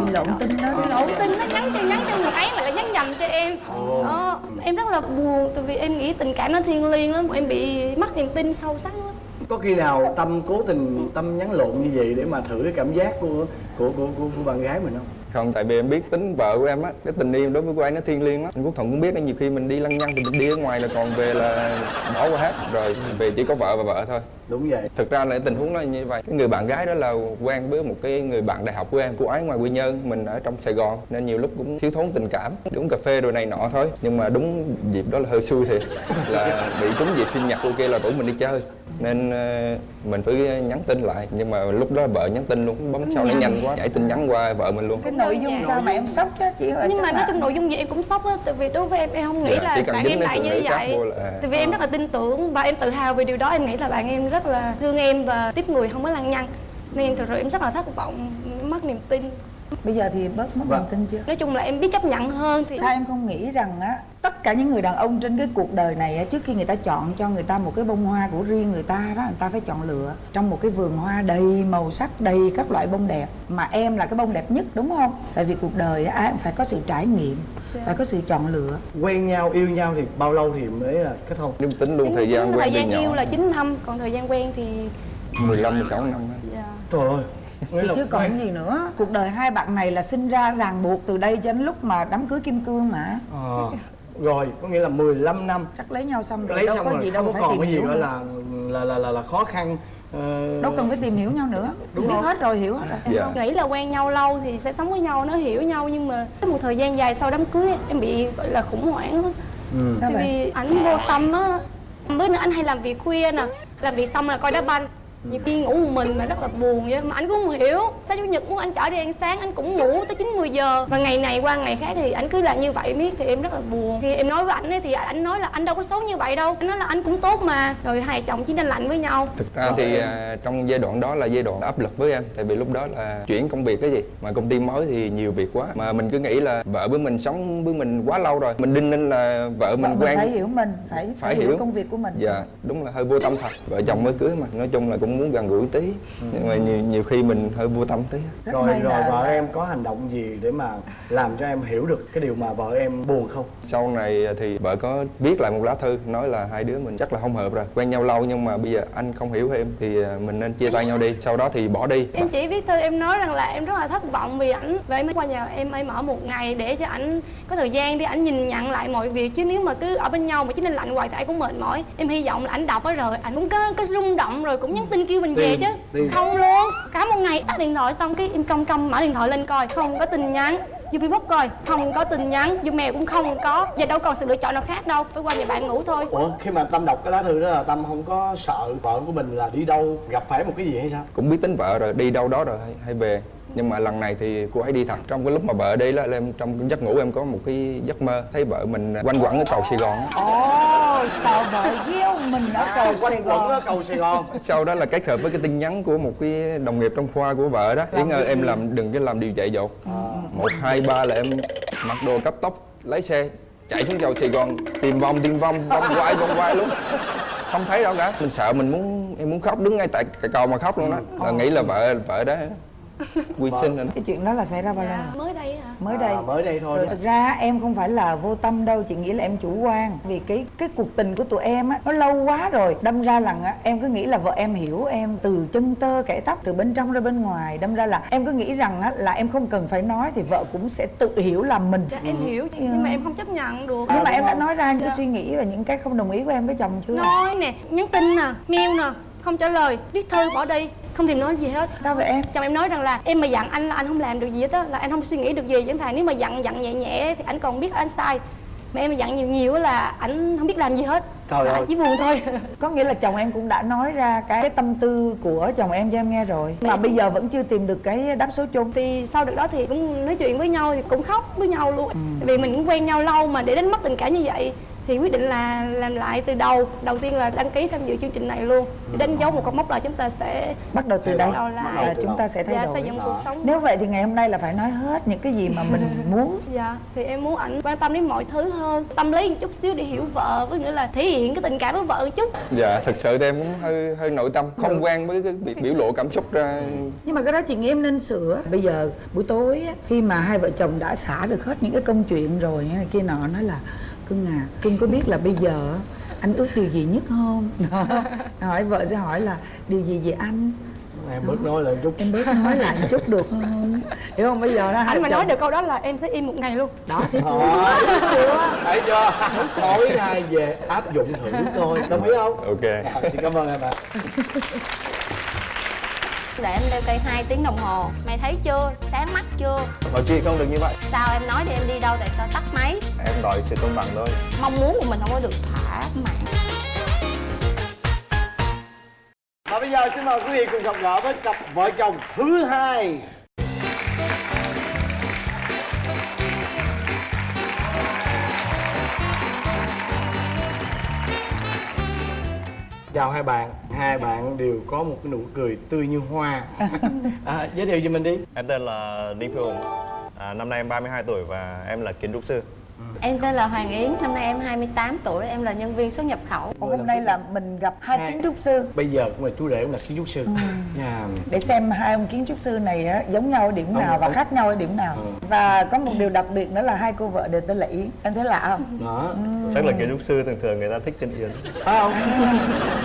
[SPEAKER 2] Bị lộn tin đó.
[SPEAKER 6] Bị lộn tin nó nhắn cho nhắn cho người ấy mà lại nhắn nhầm cho em. Đó em rất là buồn tại vì em nghĩ tình cảm nó thiêng liêng lắm em bị mất niềm tin sâu sắc lắm.
[SPEAKER 4] Có khi nào tâm cố tình tâm nhắn lộn như vậy để mà thử cái cảm giác của của của của, của bạn gái mình không
[SPEAKER 5] không tại vì em biết tính vợ của em á cái tình yêu đối với cô ấy nó thiêng liêng lắm. Anh quốc thuận cũng biết nhiều khi mình đi lăng nhăng thì mình đi ở ngoài là còn về là bỏ qua hết. Rồi về chỉ có vợ và vợ thôi.
[SPEAKER 4] Đúng vậy.
[SPEAKER 5] Thực ra là tình huống nó như vậy. Cái người bạn gái đó là quen với một cái người bạn đại học của em cô ấy ngoài quy nhơn mình ở trong sài gòn nên nhiều lúc cũng thiếu thốn tình cảm. Đi uống cà phê rồi này nọ thôi nhưng mà đúng dịp đó là hơi xui thiệt là bị trúng dịp sinh nhật kia là rủ mình đi chơi nên ờ, mình phải nhắn tin lại. Nhưng mà lúc đó vợ nhắn tin luôn bấm sao nó nhanh quá nhảy tin nhắn qua vợ mình luôn.
[SPEAKER 2] Cái nội dung
[SPEAKER 3] Dạ.
[SPEAKER 2] sao mà em sốc chứ chị ơi
[SPEAKER 6] nhưng mà nói chung nội dung gì em cũng sốc á. Tại vì đối với em em không nghĩ
[SPEAKER 5] Dạ,
[SPEAKER 6] là bạn em lại như vậy.
[SPEAKER 5] là-
[SPEAKER 6] tại vì em rất là tin tưởng và em tự hào về điều đó. Em nghĩ là bạn em rất là thương em và tiếp người không có lăng nhăng. Nên thực sự em rất là thất vọng mất niềm tin
[SPEAKER 2] bây giờ thì bớt mất
[SPEAKER 4] Vâng.
[SPEAKER 2] niềm tin chưa?
[SPEAKER 6] Nói chung là em biết chấp nhận hơn thì
[SPEAKER 2] sao em không nghĩ rằng á tất cả những người đàn ông trên cái cuộc đời này á, trước khi người ta chọn cho người ta một cái bông hoa của riêng người ta đó người ta phải chọn lựa trong một cái vườn hoa đầy màu sắc đầy các loại bông đẹp. Mà em là cái bông đẹp nhất đúng không? Tại vì cuộc đời á, ai cũng phải có sự trải nghiệm phải có sự chọn lựa.
[SPEAKER 4] Quen nhau yêu nhau thì bao lâu thì mới là kết hôn?
[SPEAKER 5] Nếu tính luôn thời gian
[SPEAKER 6] tính thời
[SPEAKER 5] quen
[SPEAKER 6] gian yêu
[SPEAKER 5] nhỏ
[SPEAKER 6] là 9 năm còn thời gian quen thì
[SPEAKER 5] 15 16 năm á.
[SPEAKER 6] dạ.
[SPEAKER 4] trời ơi
[SPEAKER 2] thì chứ còn gì nữa cuộc đời hai bạn này là sinh ra ràng buộc từ đây cho đến lúc mà đám cưới kim cương mà
[SPEAKER 4] Ờ, rồi có nghĩa là 15 năm
[SPEAKER 2] chắc lấy nhau xong rồi
[SPEAKER 4] lấy
[SPEAKER 2] đâu
[SPEAKER 4] xong
[SPEAKER 2] có
[SPEAKER 4] rồi
[SPEAKER 2] gì
[SPEAKER 4] không
[SPEAKER 2] đâu
[SPEAKER 4] có
[SPEAKER 2] phải
[SPEAKER 4] còn
[SPEAKER 2] tìm
[SPEAKER 4] cái gì gọi
[SPEAKER 2] nữa.
[SPEAKER 4] là là là là, là khó khăn ờ,
[SPEAKER 2] đâu cần phải tìm hiểu nhau nữa
[SPEAKER 4] Đúng
[SPEAKER 2] biết
[SPEAKER 4] không?
[SPEAKER 2] hết rồi hiểu hết rồi
[SPEAKER 6] em
[SPEAKER 5] Dạ.
[SPEAKER 6] không nghĩ là quen nhau lâu thì sẽ sống với nhau nó hiểu nhau nhưng mà một thời gian dài sau đám cưới em bị gọi là khủng hoảng á
[SPEAKER 4] ừ.
[SPEAKER 2] sao
[SPEAKER 6] Tại
[SPEAKER 2] vậy
[SPEAKER 6] vì ảnh vô tâm á Bữa nữa anh hay làm việc khuya nè Làm việc xong là coi đá banh nhiều khi ngủ một mình mà rất là buồn vậy. Mà anh cũng không hiểu. Sao chủ nhật muốn anh chở đi ăn sáng anh cũng ngủ tới chín mười giờ. Và ngày này qua ngày khác thì anh cứ làm như vậy miết thì em rất là buồn. Khi em nói với anh ấy thì anh nói là anh đâu có xấu như vậy đâu. Anh nói là anh cũng tốt mà. Rồi hai chồng chỉ nên lạnh với nhau.
[SPEAKER 5] Thực ra thì à, trong giai đoạn đó là giai đoạn áp lực với em. Tại vì lúc đó là chuyển công việc cái gì. Mà công ty mới thì nhiều việc quá. Mà mình cứ nghĩ là vợ với mình sống với mình quá lâu rồi. Mình đinh ninh là vợ mình
[SPEAKER 2] Vợ
[SPEAKER 5] quen.
[SPEAKER 2] phải hiểu mình phải, phải,
[SPEAKER 5] phải
[SPEAKER 2] hiểu.
[SPEAKER 5] hiểu.
[SPEAKER 2] công việc của mình.
[SPEAKER 5] Dạ đúng là hơi vô tâm thật. Vợ chồng mới cưới mà. Nói chung là cũng muốn gần gũi tí.
[SPEAKER 2] Ừ.
[SPEAKER 5] nhưng mà nhiều, nhiều khi mình hơi vô tâm tí.
[SPEAKER 2] Rất
[SPEAKER 4] rồi rồi
[SPEAKER 2] là-
[SPEAKER 4] vợ em có hành động gì để mà làm cho em hiểu được cái điều mà vợ em buồn không?
[SPEAKER 5] Sau này thì vợ có viết lại một lá thư nói là hai đứa mình chắc là không hợp rồi quen nhau lâu nhưng mà bây giờ anh không hiểu em thì à, mình nên chia tay nhau đi sau đó thì bỏ đi.
[SPEAKER 6] Em chỉ viết thư em nói rằng là em rất là thất vọng vì ảnh em mới qua nhà em em ở một ngày để cho ảnh có thời gian để ảnh nhìn nhận lại mọi việc. Chứ nếu mà cứ ở bên nhau mà chỉ nên lạnh hoài thì ai cũng mệt mỏi. Em hy vọng là ảnh đọc á rồi ảnh cũng có có rung động rồi cũng nhắn tin kêu mình về chứ.
[SPEAKER 4] Tin.
[SPEAKER 6] không luôn. Cả một ngày tắt điện thoại xong cái em trong trong mở điện thoại lên coi. Không có tin nhắn. Vô facebook coi. Không có tin nhắn. Vô mail cũng không có. Giờ đâu còn sự lựa chọn nào khác đâu. Phải qua nhà bạn ngủ thôi.
[SPEAKER 4] Ủa khi mà tâm đọc cái lá thư đó là tâm không có sợ vợ của mình là đi đâu gặp phải một cái gì hay sao?
[SPEAKER 5] Cũng biết tính vợ rồi đi đâu đó rồi hay về nhưng mà lần này thì cô ấy đi thật trong cái lúc mà vợ đi đó là em trong giấc ngủ em có một cái giấc mơ thấy vợ mình quanh quẩn ở cầu sài gòn
[SPEAKER 2] ồ sao vợ gieo mình ở cầu Sài
[SPEAKER 4] quanh quẩn ở
[SPEAKER 2] Gòn
[SPEAKER 4] cầu Sài Gòn.
[SPEAKER 5] Sau đó là kết hợp với cái tin nhắn của một cái đồng nghiệp trong khoa của vợ đó. Yến ơi em làm đừng có làm điều dại dột. Một hai ba là em mặc đồ cấp tốc lấy xe chạy xuống cầu sài gòn tìm vòng tìm vòng vòng quay vòng quay luôn. Không thấy đâu cả. Mình sợ mình muốn em muốn khóc đứng ngay tại cầu mà khóc luôn đó là nghĩ là vợ vợ đó quy sinh rồi đó.
[SPEAKER 2] cái chuyện đó là xảy ra bao lâu?
[SPEAKER 6] dạ, mới đây hả?
[SPEAKER 2] Mới đây.
[SPEAKER 4] À, mới đây thôi
[SPEAKER 2] Rồi thực ra em không phải là vô tâm đâu chị nghĩ là em chủ quan. Vì cái cái cuộc tình của tụi em á nó lâu quá rồi. Đâm ra là á, em cứ nghĩ là vợ em hiểu em từ chân tơ kẻ tóc từ bên trong ra bên ngoài. Đâm ra là em cứ nghĩ rằng á, là em không cần phải nói thì vợ cũng sẽ tự hiểu làm mình.
[SPEAKER 6] Dạ em hiểu nhưng mà em không chấp nhận được.
[SPEAKER 2] Nhưng mà em đã nói ra những cái
[SPEAKER 6] Dạ.
[SPEAKER 2] suy nghĩ và những cái không đồng ý của em với chồng chưa?
[SPEAKER 6] Nói nè nhắn tin nè mail nè không trả lời. Viết thư bỏ đi không thèm nói gì hết.
[SPEAKER 2] Sao vậy em?
[SPEAKER 6] Chồng em nói rằng là em mà dặn anh là anh không làm được gì hết á là anh không suy nghĩ được gì. Chẳng thà nếu mà dặn dặn nhẹ nhẹ thì anh còn biết anh sai. Mà em mà dặn nhiều nhiều á là anh không biết làm gì hết.
[SPEAKER 4] Trời
[SPEAKER 6] là
[SPEAKER 4] ơi.
[SPEAKER 6] anh chỉ buồn thôi.
[SPEAKER 2] Có nghĩa là chồng em cũng đã nói ra cái, cái tâm tư của chồng em cho em nghe rồi. Mà bây giờ vẫn chưa tìm được cái đáp số chung.
[SPEAKER 6] Thì sau được đó thì cũng nói chuyện với nhau thì cũng khóc với nhau luôn. Tại vì mình cũng quen nhau lâu mà để đánh mất tình cảm như vậy thì quyết định là làm lại từ đầu. Đầu tiên là đăng ký tham dự chương trình này luôn. Để đánh dấu một cột mốc là chúng ta sẽ
[SPEAKER 2] bắt đầu từ đây
[SPEAKER 6] đầu
[SPEAKER 2] là chúng ta sẽ thay
[SPEAKER 6] dạ,
[SPEAKER 2] đổi.
[SPEAKER 6] xây dựng cuộc sống.
[SPEAKER 2] Nếu vậy thì ngày hôm nay là phải nói hết những cái gì mà mình muốn.
[SPEAKER 6] Dạ, thì em muốn ảnh quan tâm đến mọi thứ hơn. Tâm lý một chút xíu để hiểu vợ Với nữa là thể hiện cái tình cảm với vợ một chút.
[SPEAKER 5] Dạ thực sự thì em cũng hơi hơi nội tâm không quen với cái việc biểu lộ cảm xúc ra.
[SPEAKER 2] Nhưng mà cái đó chị nghĩ em nên sửa. Bây giờ buổi tối á, khi mà hai vợ chồng đã xả được hết những cái công chuyện rồi này kia nọ nói là cưng à cưng có biết là bây giờ anh ước điều gì nhất không? Đó. hỏi vợ sẽ hỏi là điều gì về anh?
[SPEAKER 4] Em bớt nói lại chút.
[SPEAKER 2] Em bớt nói lại một chút được không? Hiểu không? Bây giờ đó
[SPEAKER 6] Anh mà
[SPEAKER 2] vợ
[SPEAKER 6] nói
[SPEAKER 2] chồng-
[SPEAKER 6] được câu đó là em sẽ im một ngày luôn.
[SPEAKER 2] Đó thì
[SPEAKER 4] Đó, thấy chưa? Tối nay về áp dụng thử thôi đồng ý không?
[SPEAKER 5] Ok.
[SPEAKER 4] À, xin cảm ơn em ạ
[SPEAKER 7] để em đeo cây 2 tiếng đồng hồ. Mày thấy chưa? Sáng mắt chưa?
[SPEAKER 8] Mọi chuyện không được như vậy.
[SPEAKER 7] Sao em nói đi em đi đâu tại sao tắt máy?
[SPEAKER 8] Em đòi sự công bằng thôi.
[SPEAKER 7] Mong muốn của mình không có được thỏa mãn.
[SPEAKER 4] Và bây giờ xin mời quý vị cùng gặp gỡ với cặp vợ chồng thứ hai Chào hai bạn, hai bạn đều có một cái nụ cười tươi như hoa. À, Giới thiệu cho mình đi.
[SPEAKER 8] Em tên là Đinh Phi Hùng à, Năm nay em 32 tuổi và em là kiến trúc sư
[SPEAKER 7] Em tên là Hoàng Yến, năm nay em 28 tuổi, em là nhân viên xuất nhập khẩu.
[SPEAKER 2] Ủa, hôm nay là mình gặp hai kiến trúc sư.
[SPEAKER 4] Bây giờ cũng là chú rể cũng là kiến trúc sư. Nhà
[SPEAKER 2] để xem hai ông kiến trúc sư này á, giống nhau ở điểm nào và
[SPEAKER 4] ông-
[SPEAKER 2] khác nhau ở điểm nào. Và có một điều đặc biệt nữa là hai cô vợ đều tên là Yến. Em thấy lạ không?
[SPEAKER 4] Đó.
[SPEAKER 8] Chắc là kiến trúc sư thường thường người ta thích tên Yến.
[SPEAKER 4] Phải không?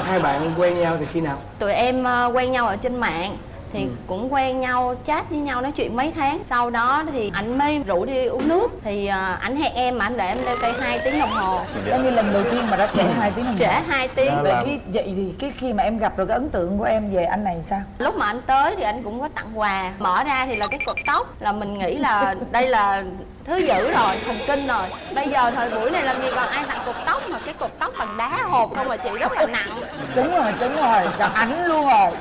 [SPEAKER 4] hai bạn quen nhau thì khi nào?
[SPEAKER 7] Tụi em ờ, quen nhau ở trên mạng thì cũng quen nhau chat với nhau nói chuyện mấy tháng. Sau đó thì anh mới rủ đi uống nước. Thì anh hẹn em mà anh để em leo cây 2 tiếng đồng hồ.
[SPEAKER 2] Coi như lần đầu tiên mà đã trễ hai tiếng đồng hồ.
[SPEAKER 7] Trễ 2 tiếng.
[SPEAKER 8] Đó
[SPEAKER 2] vậy
[SPEAKER 8] là-
[SPEAKER 2] cái vậy thì cái khi mà em gặp rồi cái ấn tượng của em về anh này sao?
[SPEAKER 7] Lúc mà anh tới thì anh cũng có tặng quà. Mở ra thì là cái cột tóc. Là mình nghĩ là đây là thứ dữ rồi thần kinh rồi. Bây giờ thời buổi này làm gì còn ai tặng cột tóc mà cái cột tóc bằng đá hộp không mà chị rất là nặng.
[SPEAKER 2] Đúng rồi đúng rồi gặp ảnh luôn rồi.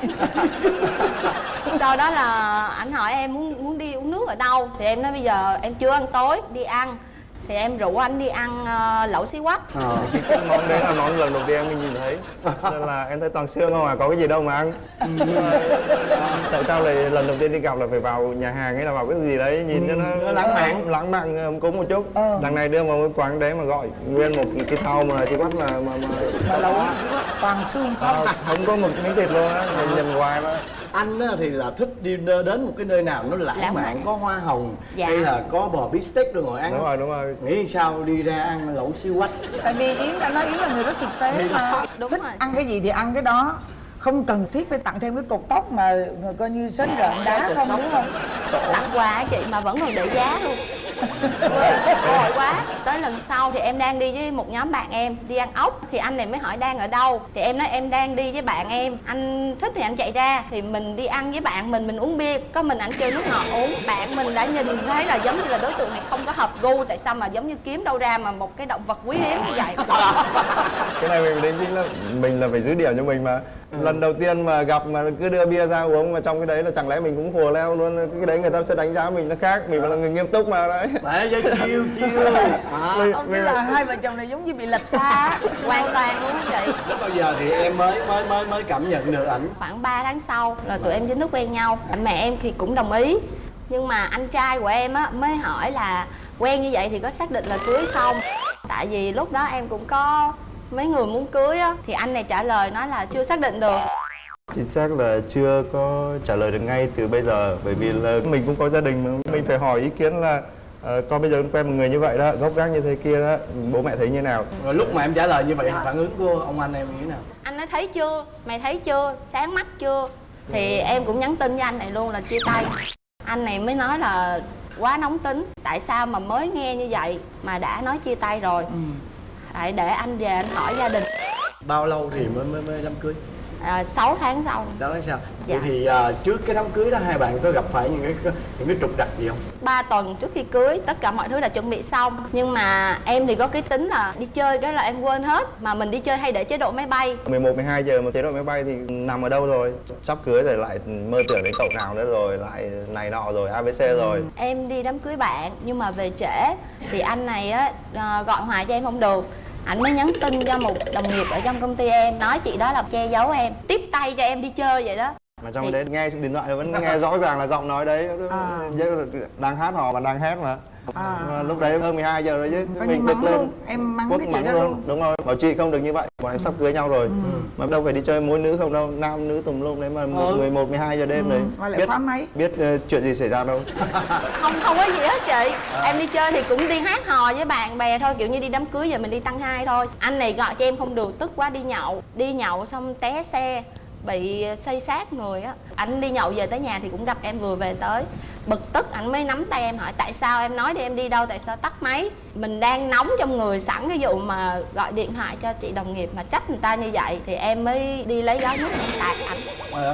[SPEAKER 7] Sau đó là anh hỏi em muốn muốn đi uống nước ở đâu? Thì em nói bây giờ em chưa ăn tối đi ăn thì em rủ anh đi ăn ờ, lẩu xí quách.
[SPEAKER 4] Ờ.
[SPEAKER 8] Cái món đấy là món lần đầu tiên em nhìn thấy. Nên là em thấy toàn xương không à, có cái gì đâu mà ăn. Tại sao lại lần đầu tiên đi gặp là phải vào nhà hàng hay là vào cái gì đấy nhìn cho nó
[SPEAKER 4] nó lãng mạn.
[SPEAKER 8] lãng mạn ấm cúng một chút.
[SPEAKER 2] Ờ.
[SPEAKER 8] Đằng này đưa vào cái quán đấy mà gọi nguyên một cái thau mà chỉ quát là mà, mà
[SPEAKER 2] mà lẩu toàn xương không.
[SPEAKER 8] Ờ, không có một miếng thịt luôn á mình nhìn hoài mà
[SPEAKER 4] anh á, thì là thích đi đến một cái nơi nào nó lãng,
[SPEAKER 7] Lãng
[SPEAKER 4] mạn
[SPEAKER 7] mạn.
[SPEAKER 4] có hoa hồng
[SPEAKER 7] Dạ.
[SPEAKER 4] hay là có bò bít tết rồi ngồi ăn
[SPEAKER 8] đúng rồi đúng rồi
[SPEAKER 4] nghĩ sao đi ra ăn lẩu siêu quách
[SPEAKER 2] tại vì yến đã nói yến là người rất thực tế mà.
[SPEAKER 7] Đúng
[SPEAKER 2] thích
[SPEAKER 7] rồi.
[SPEAKER 2] ăn cái gì thì ăn cái đó không cần thiết phải tặng thêm cái cột tóc mà coi như sến rợn đá không đúng không?
[SPEAKER 7] Tặng quà á chị mà vẫn còn để giá luôn. Vội quá. Tới lần sau thì em đang đi với một nhóm bạn em Đi ăn ốc. Thì anh này mới hỏi đang ở đâu. Thì em nói em đang đi với bạn em. Anh thích thì anh chạy ra. Thì mình đi ăn với bạn mình Mình uống bia. Có mình anh kêu nước ngọt uống. Bạn mình đã nhìn thấy là giống như là đối tượng này không có hợp gu. Tại sao mà giống như kiếm đâu ra mà một cái động vật quý hiếm như vậy?
[SPEAKER 8] Cái này mình định chính là mình là phải giữ điểm cho mình mà lần đầu tiên mà gặp mà cứ đưa bia ra uống mà trong cái đấy là chẳng lẽ mình cũng hùa leo luôn cái đấy người ta sẽ đánh giá mình nó khác mình phải là người nghiêm túc mà đấy.
[SPEAKER 4] Phải cho chiêu chiêu à,
[SPEAKER 8] Mình-
[SPEAKER 2] không
[SPEAKER 8] mình
[SPEAKER 2] tức là hai vợ chồng này giống như bị lệch pha
[SPEAKER 7] Hoàn toàn luôn á chị.
[SPEAKER 4] Lúc bao giờ thì em mới mới mới mới cảm nhận được ảnh.
[SPEAKER 7] Khoảng 3 tháng sau là tụi em chính thức quen nhau. Mẹ em thì cũng đồng ý. Nhưng mà anh trai của em á mới hỏi là quen như vậy thì có xác định là cưới không? Tại vì lúc đó em cũng có mấy người muốn cưới á thì anh này trả lời nói là chưa xác định được.
[SPEAKER 8] Chính xác là chưa có trả lời được ngay từ bây giờ bởi vì là mình cũng có gia đình mà mình phải hỏi ý kiến là ờ, con bây giờ quen một người như vậy đó gốc gác như thế kia đó bố mẹ thấy như nào?
[SPEAKER 4] Rồi lúc mà em trả lời như vậy phản ứng của ông anh em như thế nào?
[SPEAKER 7] Anh nói thấy chưa? Mày thấy chưa? Sáng mắt chưa? Thì em cũng nhắn tin với anh này luôn là chia tay. Anh này mới nói là quá nóng tính tại sao mà mới nghe như vậy mà đã nói chia tay rồi hãy để anh về anh hỏi gia đình.
[SPEAKER 4] Bao lâu thì mới mới mới đám cưới?
[SPEAKER 7] À, 6 tháng sau.
[SPEAKER 4] Đó là sao?
[SPEAKER 7] Dạ.
[SPEAKER 4] vậy thì à, trước cái đám cưới đó hai bạn có gặp phải những cái những cái trục trặc gì không?
[SPEAKER 7] 3 tuần trước khi cưới tất cả mọi thứ đã chuẩn bị xong. Nhưng mà em thì có cái tính là đi chơi cái là em quên hết. Mà mình đi chơi hay để chế độ máy bay.
[SPEAKER 8] 11, 12 giờ mà chế độ máy bay thì nằm ở đâu rồi? Sắp cưới rồi lại mơ tưởng đến cậu nào nữa rồi lại này nọ rồi ABC rồi.
[SPEAKER 7] Em đi đám cưới bạn nhưng mà về trễ. Thì anh này á à, gọi hoài cho em không được anh mới nhắn tin cho một đồng nghiệp ở trong công ty em, nói chị đó là che giấu em. Tiếp tay cho em đi chơi vậy đó
[SPEAKER 8] mà trong
[SPEAKER 7] Thì-
[SPEAKER 8] đấy nghe điện thoại vẫn nghe rõ ràng là giọng nói đấy.
[SPEAKER 2] À.
[SPEAKER 8] đang hát hò mà đang hét mà.
[SPEAKER 2] À.
[SPEAKER 8] Lúc đấy hơn 12 giờ rồi chứ.
[SPEAKER 2] Coi như mắng luôn, em mắng
[SPEAKER 8] Quốc
[SPEAKER 2] cái chị
[SPEAKER 8] mắng
[SPEAKER 2] đó luôn.
[SPEAKER 8] đúng rồi. Bảo chị không được như vậy. Bọn em sắp cưới nhau rồi. Mà đâu phải đi chơi mỗi nữ không đâu. Nam nữ tùm lum đấy mà
[SPEAKER 4] Ừ.
[SPEAKER 8] 11, 12 giờ đêm đấy.
[SPEAKER 2] Mà lại khóa máy.
[SPEAKER 8] biết ờ, chuyện gì xảy ra đâu.
[SPEAKER 7] Không không có gì hết chị. Em đi chơi thì cũng đi hát hò với bạn bè thôi. Kiểu như đi đám cưới giờ mình đi tăng hai thôi. Anh này gọi cho em không được tức quá đi nhậu. Đi nhậu xong té xe bị xây sát người á anh đi nhậu về tới nhà thì cũng gặp em vừa về tới. Bực tức anh mới nắm tay em hỏi tại sao em nói đi em đi đâu? Tại sao tắt máy? Mình đang nóng trong người sẵn cái vụ mà gọi điện thoại cho chị đồng nghiệp mà trách người ta như vậy thì em mới đi lấy gói nước em tạt ảnh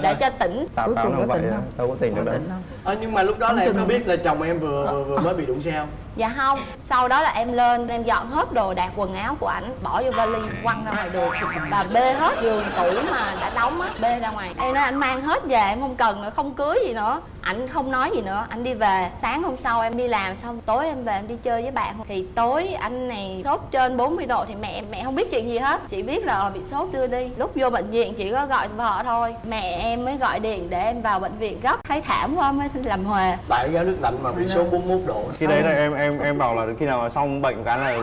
[SPEAKER 7] để cho tỉnh.
[SPEAKER 8] Tào
[SPEAKER 2] Cuối cùng có tỉnh không?
[SPEAKER 8] đâu có tỉnh được
[SPEAKER 2] Có
[SPEAKER 8] đâu?
[SPEAKER 4] Ờ, nhưng mà lúc đó là em có
[SPEAKER 2] không?
[SPEAKER 4] biết là chồng em vừa vừa, vừa mới bị đụng xe không?
[SPEAKER 7] Dạ không. Sau đó là em lên em dọn hết đồ đạc quần áo của ảnh bỏ vô vali quăng ra ngoài đường. Và bê hết giường tủ mà đã đóng á bê ra ngoài. Em nói anh mang hết về em không cần nữa không cưới gì nữa ảnh không nói gì nữa anh đi về. Sáng hôm sau em đi làm xong tối em về em đi chơi với bạn. Thì tối anh này sốt trên 40 độ thì mẹ mẹ không biết chuyện gì hết. Chỉ biết là bị sốt đưa đi. Lúc vô bệnh viện chỉ có gọi vợ thôi. Mẹ em mới gọi điện để em vào bệnh viện gấp. Thấy thảm quá mới làm huề.
[SPEAKER 4] Tại gáo nước lạnh mà bị sốt 41 độ.
[SPEAKER 8] Khi đấy là em em em bảo là khi nào mà xong bệnh cái là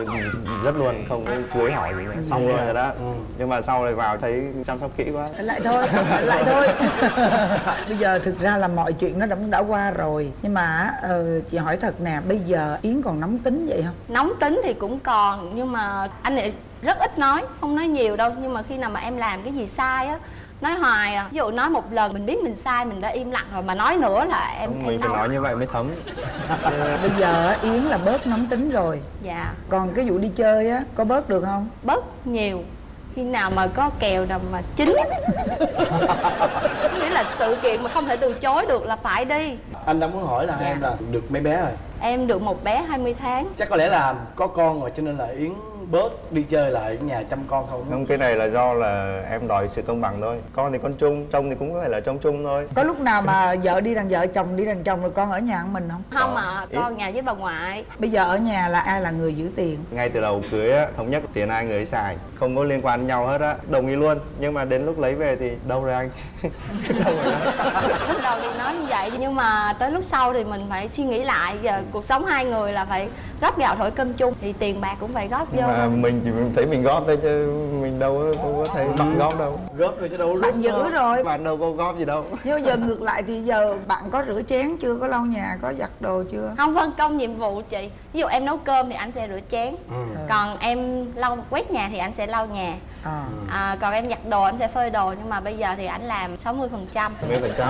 [SPEAKER 8] rất luôn không có cưới hỏi gì nữa. Xong luôn rồi đó. Nhưng mà sau này vào thấy chăm sóc kỹ quá.
[SPEAKER 2] Lại thôi lại thôi. Bây giờ thực ra là mọi chuyện nó đã đã qua rồi. Nhưng mà ờ, chị hỏi thật nè bây giờ yến còn nóng tính vậy không?
[SPEAKER 7] Nóng tính thì cũng còn nhưng mà anh ấy rất ít nói không nói nhiều đâu. Nhưng mà khi nào mà em làm cái gì sai á nói hoài à. Ví dụ nói một lần mình biết mình sai mình đã im lặng rồi mà nói nữa là em
[SPEAKER 8] mình
[SPEAKER 7] em
[SPEAKER 8] phải
[SPEAKER 7] đau.
[SPEAKER 8] nói như vậy mới thấm.
[SPEAKER 2] Bây giờ á, yến là bớt nóng tính rồi.
[SPEAKER 7] Dạ.
[SPEAKER 2] Còn cái vụ đi chơi á có bớt được không?
[SPEAKER 7] Bớt nhiều khi nào mà có kèo nào mà chín nghĩa là sự kiện mà không thể từ chối được là phải đi.
[SPEAKER 4] Anh đang muốn hỏi là
[SPEAKER 7] Dạ.
[SPEAKER 4] em là được mấy bé rồi?
[SPEAKER 7] Em được một bé 20 tháng.
[SPEAKER 4] Chắc có lẽ là có con rồi cho nên là yến bớt đi chơi lại ở nhà chăm con không?
[SPEAKER 8] Không cái này là do là em đòi sự công bằng thôi. Con thì con chung trông thì cũng có thể là trông chung thôi.
[SPEAKER 2] Có lúc nào mà vợ đi đằng vợ chồng đi đằng chồng rồi con ở nhà một mình không?
[SPEAKER 7] Không
[SPEAKER 8] Có.
[SPEAKER 7] mà
[SPEAKER 8] Ít.
[SPEAKER 7] con nhà với bà ngoại.
[SPEAKER 2] Bây giờ ở nhà là ai là người giữ tiền?
[SPEAKER 8] Ngay từ đầu cưới á thống nhất tiền ai người ấy xài. Không có liên quan đến nhau hết á đồng ý luôn. Nhưng mà đến lúc lấy về thì đâu rồi anh? Đâu rồi anh?
[SPEAKER 7] lúc đầu thì nói như vậy nhưng mà tới lúc sau thì mình phải suy nghĩ lại. Giờ cuộc sống hai người là phải góp gạo thổi cơm chung. Thì tiền bạc cũng phải góp vô
[SPEAKER 8] mà mình chỉ thấy mình góp thôi chứ mình đâu có, không có thấy bạn góp đâu.
[SPEAKER 4] Góp rồi chứ đâu
[SPEAKER 2] bạn giữ rồi.
[SPEAKER 8] Bạn đâu có góp gì đâu.
[SPEAKER 2] Nhưng giờ ngược lại thì giờ bạn có rửa chén chưa? Có lau nhà có giặt đồ chưa?
[SPEAKER 7] Không phân công nhiệm vụ chị. Ví dụ em nấu cơm thì anh sẽ rửa chén.
[SPEAKER 4] Ừ.
[SPEAKER 7] còn em lau quét nhà thì anh sẽ lau nhà.
[SPEAKER 2] À.
[SPEAKER 7] à, còn em giặt đồ anh sẽ phơi đồ nhưng mà bây giờ thì anh làm 60% phần trăm.
[SPEAKER 8] Mấy phần trăm?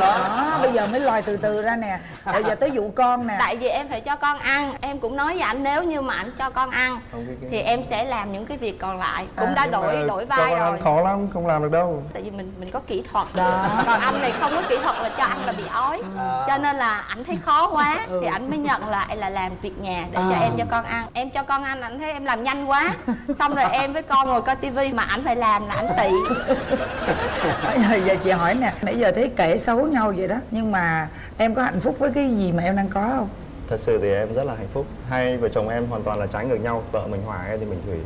[SPEAKER 2] Đó bây giờ mới lòi từ từ ra nè. Bây giờ tới vụ con nè.
[SPEAKER 7] Tại vì em phải cho con ăn. Em cũng nói với anh nếu như mà anh cho con ăn
[SPEAKER 8] cái- cái-
[SPEAKER 7] thì em sẽ làm những cái việc còn lại. Cũng
[SPEAKER 2] À,
[SPEAKER 7] đã đổi đổi
[SPEAKER 8] cho
[SPEAKER 7] vai rồi.
[SPEAKER 8] khó lắm không làm được đâu.
[SPEAKER 7] Tại vì mình mình có kỹ thuật.
[SPEAKER 2] Đó.
[SPEAKER 7] còn anh này không có kỹ thuật là cho ăn là bị ói. Cho nên là ảnh thấy khó quá. Thì ảnh mới nhận lại là làm việc nhà để cho
[SPEAKER 2] À.
[SPEAKER 7] em cho con ăn. Em cho con ăn ảnh thấy em làm nhanh quá. Xong rồi em với con ngồi coi tivi mà ảnh phải làm là ảnh tị.
[SPEAKER 2] Giờ chị hỏi nè nãy giờ thấy kể xấu nhau vậy đó. Nhưng mà em có hạnh phúc với cái gì mà em đang có không
[SPEAKER 8] thật sự thì em rất là hạnh phúc. Hai vợ chồng em hoàn toàn là trái ngược nhau. Vợ mình hòa em thì mình thủy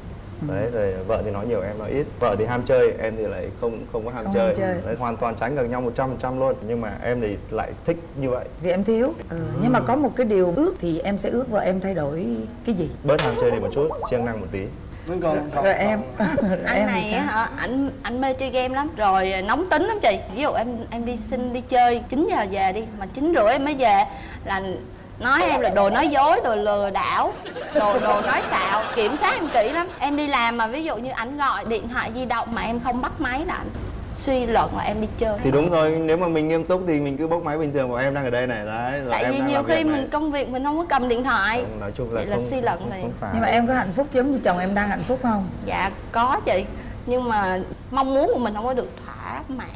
[SPEAKER 2] Ừ.
[SPEAKER 8] đấy rồi vợ thì nói nhiều em nói ít. Vợ thì ham chơi em thì lại không không có ham
[SPEAKER 2] Không
[SPEAKER 8] chơi.
[SPEAKER 2] ham chơi.
[SPEAKER 8] Đấy, hoàn toàn trái ngược nhau 100% luôn. Nhưng mà em thì lại thích như vậy.
[SPEAKER 2] Vì em thiếu. Ừ. nhưng mà có một cái điều ước thì em sẽ ước vợ em thay đổi cái gì?
[SPEAKER 8] Bớt ham chơi đi một chút siêng năng một tí.
[SPEAKER 4] Mấy con con
[SPEAKER 2] rồi em. rồi
[SPEAKER 7] anh
[SPEAKER 2] em
[SPEAKER 7] này hả ảnh ảnh mê chơi game lắm. Rồi nóng tính lắm chị. Ví dụ em em đi xin đi chơi 9 giờ về đi. Mà chín rưỡi em mới về là nói em là đồ nói dối đồ lừa đảo đồ đồ nói xạo. Kiểm soát em kỹ lắm. Em đi làm mà ví dụ như ảnh gọi điện thoại di động mà em không bắt máy là ảnh suy luận là em đi chơi.
[SPEAKER 8] Thì đúng rồi nếu mà mình nghiêm túc thì mình cứ bốc máy bình thường. Và em đang ở đây này đấy rồi
[SPEAKER 7] tại
[SPEAKER 8] em
[SPEAKER 7] vì
[SPEAKER 8] đang
[SPEAKER 7] nhiều khi
[SPEAKER 8] này.
[SPEAKER 7] mình công việc mình không có cầm điện thoại.
[SPEAKER 8] Không, nói chung là
[SPEAKER 7] Vậy là
[SPEAKER 8] không,
[SPEAKER 7] suy luận
[SPEAKER 8] không, không phải.
[SPEAKER 2] Nhưng mà em có hạnh phúc giống như chồng em đang hạnh phúc không?
[SPEAKER 7] Dạ có chị. Nhưng mà mong muốn của mình không có được thỏa mãn.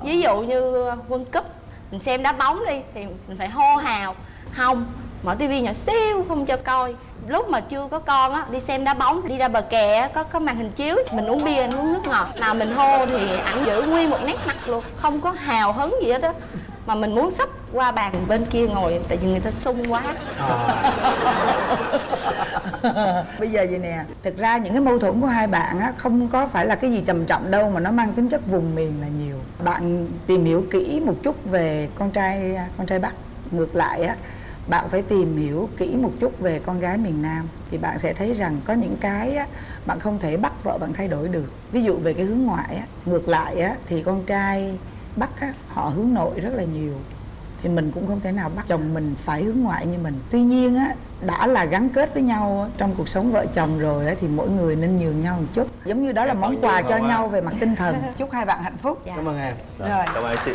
[SPEAKER 7] Ví dụ như World Cup Mình xem đá bóng đi Thì mình phải hô hào không, Mở tivi nhỏ xíu, không cho coi. Lúc mà chưa có con á, Đi xem đá bóng, Đi ra bờ kè á, Có có màn hình chiếu, Mình uống bia uống nước ngọt. Nào mình hô thì ảnh giữ nguyên một nét mặt luôn, Không có hào hứng gì hết á. Mà mình muốn sắp qua bàn bên kia ngồi, Tại vì người ta sung quá. À.
[SPEAKER 2] Bây giờ vậy nè, thực ra những cái mâu thuẫn của hai bạn á, không có phải là cái gì trầm trọng đâu, mà nó mang tính chất vùng miền là nhiều. Bạn tìm hiểu kỹ một chút về con trai con trai bắc ngược lại á bạn phải tìm hiểu kỹ một chút về con gái miền nam thì bạn sẽ thấy rằng có những cái á bạn không thể bắt vợ bạn thay đổi được. Ví dụ về cái hướng ngoại á ngược lại á thì con trai bắc á họ hướng nội rất là nhiều. Thì mình cũng không thể nào bắt chồng mình phải hướng ngoại như mình. Tuy nhiên á đã là gắn kết với nhau trong cuộc sống vợ chồng rồi á, thì mỗi người nên nhường nhau một chút. Giống như đó là món quà cho nhau về mặt tinh thần. Chúc hai bạn hạnh phúc.
[SPEAKER 4] Cảm ơn em.
[SPEAKER 2] Rồi.
[SPEAKER 4] cảm ơn chị